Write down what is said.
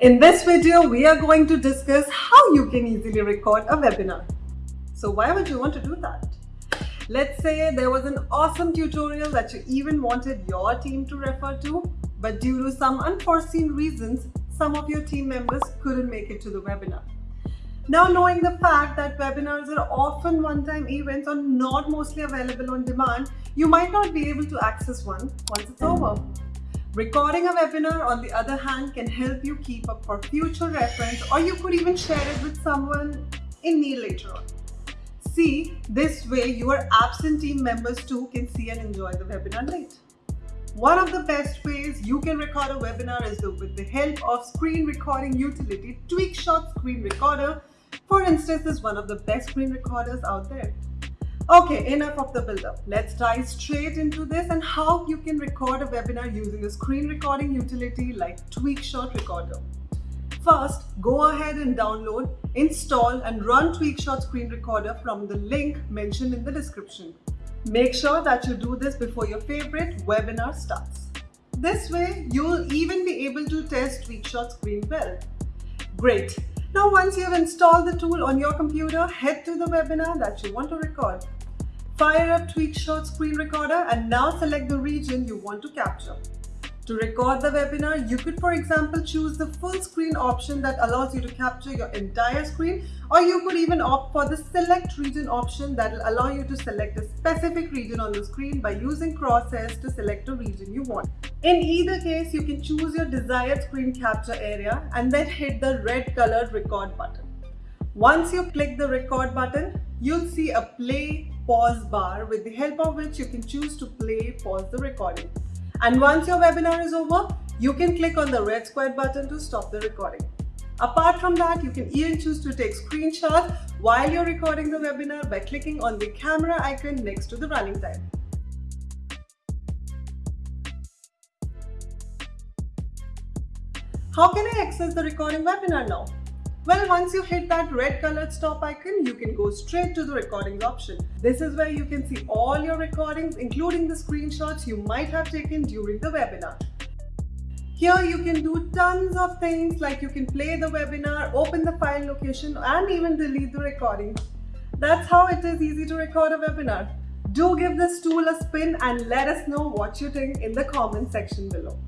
In this video, we are going to discuss how you can easily record a webinar. So why would you want to do that? Let's say there was an awesome tutorial that you even wanted your team to refer to, but due to some unforeseen reasons, some of your team members couldn't make it to the webinar. Now knowing the fact that webinars are often one-time events or not mostly available on demand, you might not be able to access one once it's over. Recording a webinar, on the other hand, can help you keep up for future reference or you could even share it with someone in need later on. See, this way your absent team members too can see and enjoy the webinar late. One of the best ways you can record a webinar is with the help of screen recording utility TweakShot Screen Recorder. For instance, is one of the best screen recorders out there. Okay, enough of the build-up. Let's dive straight into this and how you can record a webinar using a screen recording utility like TweakShot Recorder. First, go ahead and download, install and run TweakShot Screen Recorder from the link mentioned in the description. Make sure that you do this before your favorite webinar starts. This way, you'll even be able to test TweakShot Screen well. Great! Now once you've installed the tool on your computer, head to the webinar that you want to record. Fire up TweakShot Screen Recorder and now select the region you want to capture. To record the webinar, you could for example choose the full screen option that allows you to capture your entire screen or you could even opt for the select region option that will allow you to select a specific region on the screen by using crosshairs to select a region you want. In either case, you can choose your desired screen capture area and then hit the red colored record button. Once you click the record button, you'll see a play pause bar with the help of which you can choose to play pause the recording. And once your webinar is over, you can click on the red square button to stop the recording. Apart from that, you can even choose to take screenshots while you're recording the webinar by clicking on the camera icon next to the running time. How can I access the recording webinar now? Well, once you hit that red colored stop icon, you can go straight to the recordings option. This is where you can see all your recordings, including the screenshots you might have taken during the webinar. Here you can do tons of things like you can play the webinar, open the file location and even delete the recording. That's how it is easy to record a webinar. Do give this tool a spin and let us know what you think in the comment section below.